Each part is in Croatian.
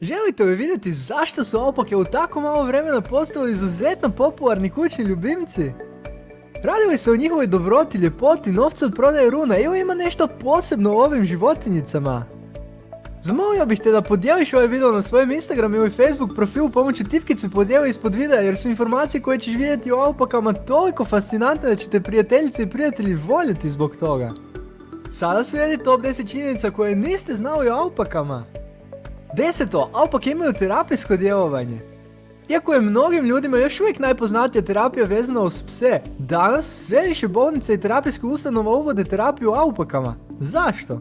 Želite li vidjeti zašto su alpake u tako malo vremena postali izuzetno popularni kućni ljubimci? Radi li se o njihovoj dobroti, ljepoti, novcu od prodaje runa ili ima nešto posebno u ovim životinjicama? Zamolio bih te da podijeliš ovaj video na svojem Instagram ili Facebook profilu pomoću tipkice podijeli ispod videa jer su informacije koje ćeš vidjeti o alpakama toliko fascinantne da ćete prijateljice i prijatelji voljeti zbog toga. Sada su jedi top 10 činjenica koje niste znali o alpakama. Deseto, alpake imaju terapijsko djelovanje. Iako je mnogim ljudima još uvijek najpoznatija terapija vezana uz pse, danas sve više bolnice i terapijske ustanova uvode terapiju alpakama. Zašto?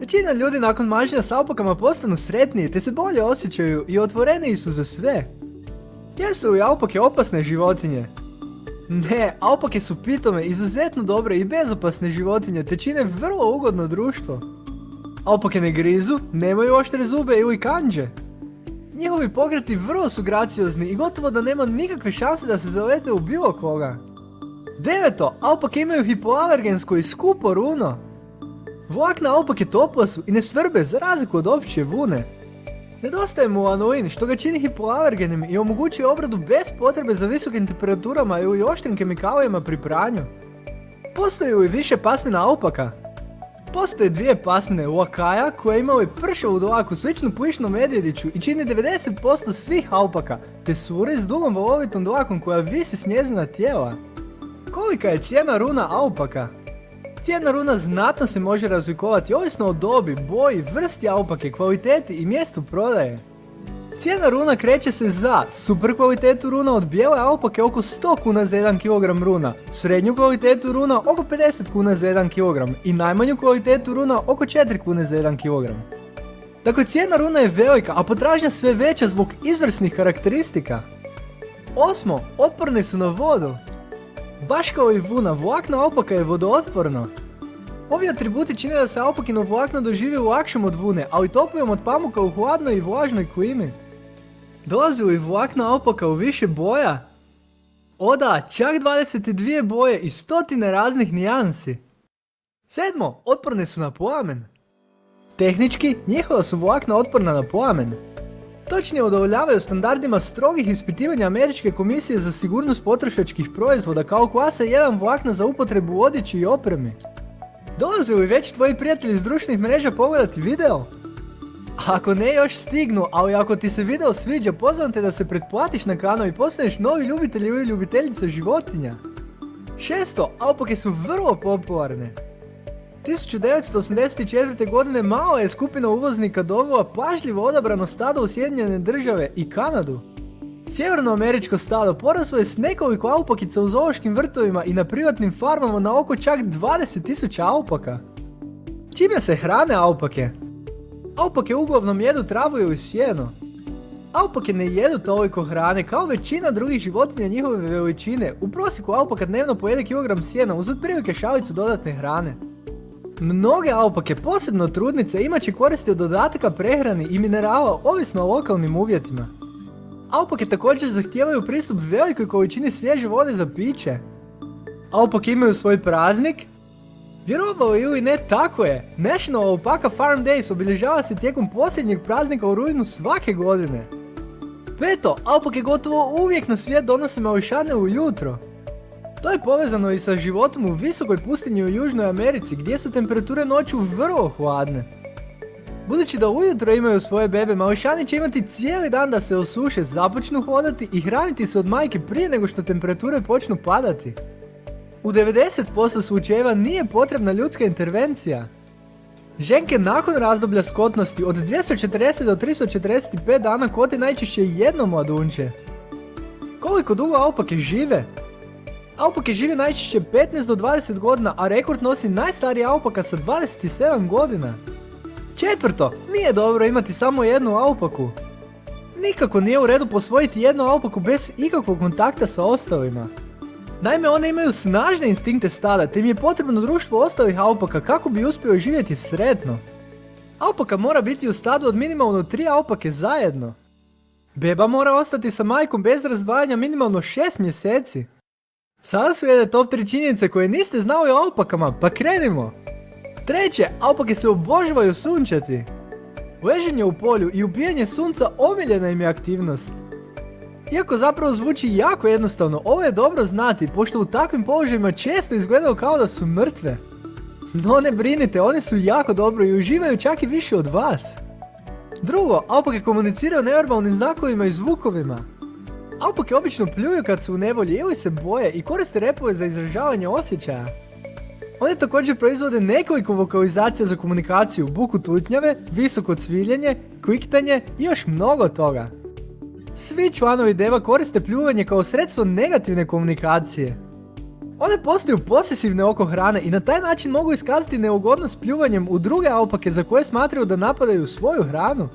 Većina ljudi nakon mažnja s alpakama postanu sretniji te se bolje osjećaju i otvoreniji su za sve. Jesu li alpake opasne životinje? Ne, alpake su pitome, izuzetno dobre i bezopasne životinje te čine vrlo ugodno društvo. Alpake ne grizu, nemaju oštre zube ili kanđe. Njihovi pogreti vrlo su graciozni i gotovo da nema nikakve šanse da se zalete u bilo koga. Deveto, alpake imaju hipoalergensko i skupo runo. Vlakna alpake topla su i ne svrbe za razliku od opće vune. Nedostaje mu anuin što ga čini hipoalergenim i omogućuje obradu bez potrebe za visokim temperaturama ili oštrim kemikalijama pri pranju. Postoji li više pasmina alpaka? Postoje dvije pasmine Wakaja koje imaju pršavu dlaku sličnu plišnom medvjediću i čini 90% svih alpaka, te suri s dugom valovitom dlakom koja visi s njezina tijela. Kolika je cijena runa alpaka? Cijena runa znatno se može razlikovati ovisno o dobi, boji, vrsti alpake, kvaliteti i mjestu prodaje. Cijena runa kreće se za super kvalitetu runa od bijele alpake oko 100 kuna za 1 kg runa, srednju kvalitetu runa oko 50 kuna za 1 kg i najmanju kvalitetu runa oko 4 kune za 1 kg. Dakle, cijena runa je velika, a potražnja sve veća zbog izvrsnih karakteristika. Osmo, otporni su na vodu. Baš kao i vuna, vlakna alpaka je vodootporno. Ovi atributi čine da se alpakino vlakno doživi lakšom od vune, ali toplijom od pamuka u hladnoj i vlažnoj klimi. Dolazi li vlakna alpaka u više boja? O da, čak 22 boje i stotine raznih nijansi. Sedmo, otporne su na plamen. Tehnički, njihova su vlakna otporna na plamen. Točnije udovoljavaju standardima strogih ispitivanja Američke komisije za sigurnost potrošačkih proizvoda kao klasa 1 vlakna za upotrebu odjeći i opremi. Dolaze li već tvoji prijatelji iz društvenih mreža pogledati video? Ako ne još stignu, ali ako ti se video sviđa, pozvam te da se pretplatiš na kanal i postaneš novi ljubitelj ili ljubiteljica životinja. Šesto, alpake su vrlo popularne. 1984. godine malo je skupina uvoznika dovela pažljivo odabrano stado u Sjedinjene države i Kanadu. Sjevernoameričko stado poraslo je s nekoliko alpakica u zoološkim vrtovima i na privatnim farmama na oko čak 20.000 alpaka. Čime se hrane alpake? Alpake uglavnom jedu travu ili sjeno. Alpake ne jedu toliko hrane kao većina drugih životinja njihove veličine. U prosjeku alpaka dnevno pojede kilogram sjena uz otprilike šalicu dodatne hrane. Mnoge alpake, posebno trudnice, imat će koristi od dodatka prehrani i minerala ovisno o lokalnim uvjetima. Alpake također zahtijevaju pristup velikoj količini svježe vode za piće. Alpake imaju svoj praznik, Vjerovalo ili ne, tako je. National Alpaca Farm Days obilježava se tijekom posljednjeg praznika u rujnu svake godine. Peto, alpake gotovo uvijek na svijet donose mališane ujutro. To je povezano i sa životom u visokoj pustinji u Južnoj Americi gdje su temperature noću vrlo hladne. Budući da ujutro imaju svoje bebe, mališani će imati cijeli dan da se osuše, započnu hodati i hraniti se od majke prije nego što temperature počnu padati. U 90% slučajeva nije potrebna ljudska intervencija. Ženke nakon razdoblja skotnosti od 240 do 345 dana kote najčešće jedno mladunče. Koliko dugo alpake žive? Alpake žive najčešće 15 do 20 godina, a rekord nosi najstariji alpaka sa 27 godina. Četvrto, nije dobro imati samo jednu alpaku. Nikako nije u redu posvojiti jednu alpaku bez ikakvog kontakta sa ostalima. Naime, one imaju snažne instinkte stada, te im je potrebno društvo ostalih alpaka kako bi uspio živjeti sretno. Alpaka mora biti u stadu od minimalno tri alpake zajedno. Beba mora ostati sa majkom bez razdvajanja minimalno 6 mjeseci. Sada su jedne top 3 činjenice koje niste znali o alpakama, pa krenimo! Treće, alpake se obožavaju sunčati. Leženje u polju i ubijanje sunca omiljena im je aktivnost. Iako zapravo zvuči jako jednostavno, ovo je dobro znati, pošto u takvim položajima često izgledaju kao da su mrtve. No ne brinite, one su jako dobro i uživaju čak i više od vas. Drugo, alpake komuniciraju neverbalnim znakovima i zvukovima. Alpake obično pljuju kad su u nevolji ili se boje i koriste repove za izražavanje osjećaja. One također proizvode nekoliko vokalizacija za komunikaciju, buku tutnjave, visoko cviljenje, kviktanje i još mnogo toga. Svi članovi deva koriste pljuvanje kao sredstvo negativne komunikacije. One postaju posesivne oko hrane i na taj način mogu iskazati neugodnost pljuvanjem u druge alpake za koje smatraju da napadaju svoju hranu.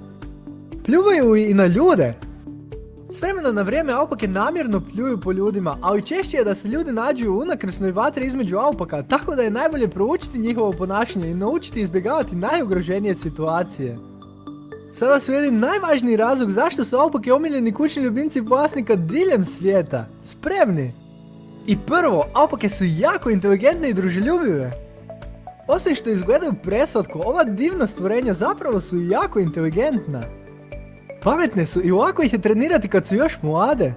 Pljuvaju i na ljude. S vremena na vrijeme alpake namjerno pljuju po ljudima, ali češće je da se ljudi nađu u unakrsnoj vatri između alpaka, tako da je najbolje proučiti njihovo ponašanje i naučiti izbjegavati najugroženije situacije. Sada su najvažniji razlog zašto su alpake omiljeni kućni ljubimci vlasnika diljem svijeta. Spremni! I prvo, alpake su jako inteligentne i druželjubive. Osim što izgledaju preslatko, ova divna stvorenja zapravo su jako inteligentna. Pametne su i lako ih je trenirati kad su još mlade.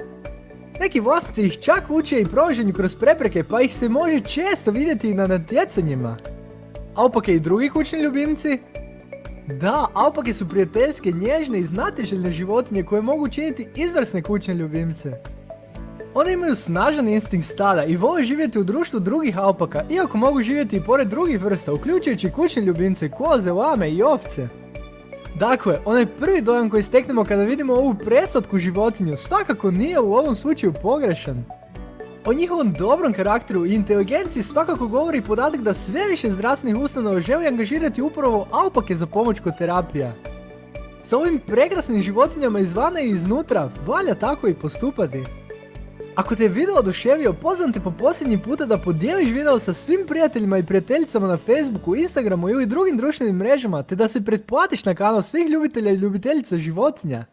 Neki vlasnici ih čak uče i provoženju kroz prepreke pa ih se može često vidjeti i na natjecanjima. Alpake i drugi kućni ljubimci? Da, alpake su prijateljske, nježne i znatiželjne životinje koje mogu činiti izvrsne kućne ljubimce. One imaju snažan instinkt stada i vole živjeti u društvu drugih alpaka, iako mogu živjeti i pored drugih vrsta, uključujući kućne ljubimce, koze, lame i ovce. Dakle, onaj prvi dojam koji steknemo kada vidimo ovu presotku životinju svakako nije u ovom slučaju pogrešan. O njihovom dobrom karakteru i inteligenciji svakako govori podatak da sve više zdravstvenih ustanova želi angažirati upravo alpake za pomoć kod terapija. Sa ovim prekrasnim životinjama izvana i iznutra, valja tako i postupati. Ako te je video oduševio, pozvam te po posljednji puta da podijeliš video sa svim prijateljima i prijateljicama na Facebooku, Instagramu ili drugim društvenim mrežama, te da se pretplatiš na kanal svih ljubitelja i ljubiteljica životinja.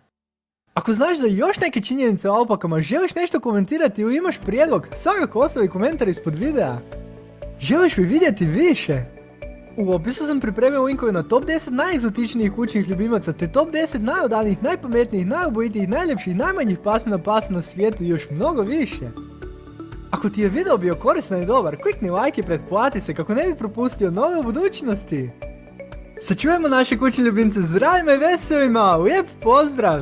Ako znaš za još neke činjenice o alpakama, želiš nešto komentirati ili imaš prijedlog, svakako ostavi komentar ispod videa. Želiš li vidjeti više? U opisu sam pripremio linkove na top 10 najegzotičnijih kućnih ljubimaca te top 10 najodanijih, najpametnijih, najubojitijih, najljepših, najmanjih pasmina pasa na svijetu i još mnogo više. Ako ti je video bio koristan i dobar, klikni like i pretplati se kako ne bi propustio nove u budućnosti. Sačuvajmo naše kućne ljubimce zdravima i veselima, lijep pozdrav!